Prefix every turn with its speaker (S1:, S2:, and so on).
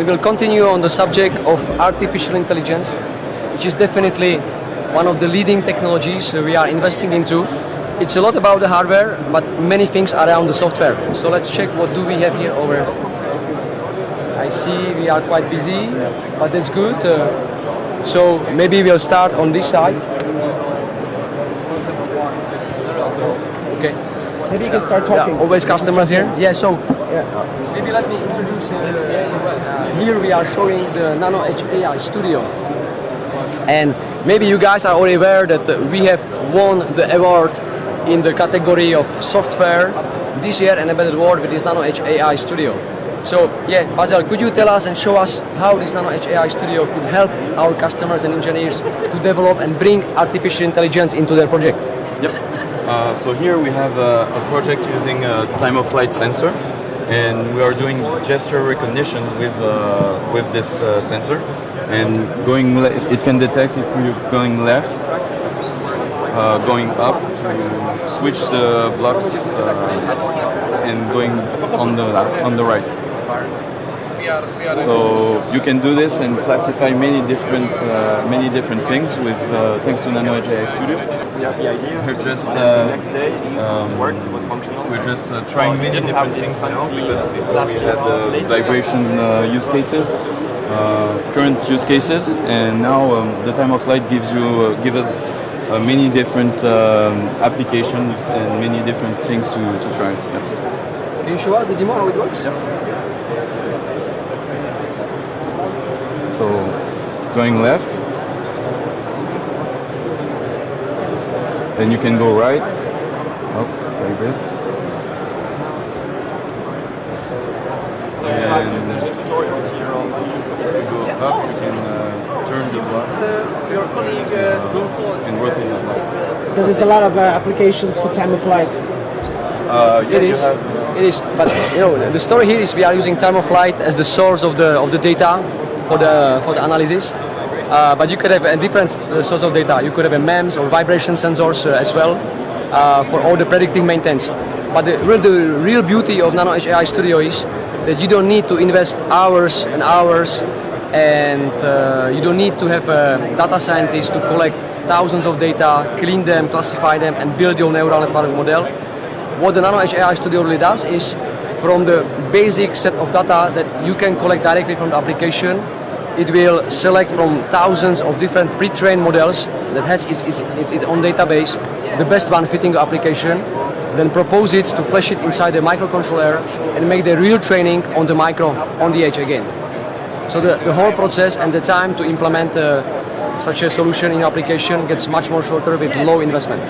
S1: and we'll continue on the subject of artificial intelligence, which is definitely one of the leading technologies we are investing into. It's a lot about the hardware, but many things around the software. So let's check what do we have here over. I see we are quite busy, but that's good. Uh, so maybe we'll start on this side. Okay.
S2: Maybe you can start
S1: Yeah,
S2: talking.
S1: always customers here. Yeah, so
S2: Yeah.
S1: maybe let me introduce. Uh, here we are showing the Nano Edge AI Studio, and maybe you guys are already aware that we have won the award in the category of software this year and embedded world with this Nano Edge AI Studio. So yeah, Basil, could you tell us and show us how this Nano Edge AI Studio could help our customers and engineers to develop and bring artificial intelligence into their project?
S3: Yep. Uh, so here we have a, a project using a time of flight sensor, and we are doing gesture recognition with uh, with this uh, sensor, and going it can detect if you're going left, uh, going up to switch the blocks, uh, and going on the on the right. So you can do this and classify many different uh, many different things with uh, thanks to Nano Edge AI Studio. We're just uh, um, we're just uh, trying many different things now because before we had the vibration uh, use cases, uh, current use cases, and now um, the time of flight gives you uh, give us uh, many different um, applications and many different things to, to try. Yeah.
S1: Can you show us the demo how it works?
S3: So going left, then you can go right, up like this, and there's a tutorial here on if you go up, you can uh, turn the blocks and rotate the blocks.
S2: So there's a lot of uh, applications for time of flight.
S3: Uh, yeah,
S1: It
S3: you
S1: is.
S3: have,
S1: It is. But you know, the story here is we are using time of flight as the source of the of the data for the for the analysis. Uh, but you could have a different uh, source of data. You could have a MEMS or vibration sensors uh, as well uh, for all the predicting maintenance. But the real, the real beauty of Nano AI Studio is that you don't need to invest hours and hours and uh, you don't need to have a data scientist to collect thousands of data, clean them, classify them and build your neural network model. What the Nano AI Studio really does is from the basic set of data that you can collect directly from the application, it will select from thousands of different pre-trained models that has its, its, its, its own database, the best one fitting the application, then propose it to flash it inside the microcontroller and make the real training on the micro, on the edge again. So the, the whole process and the time to implement uh, such a solution in application gets much more shorter with low investment.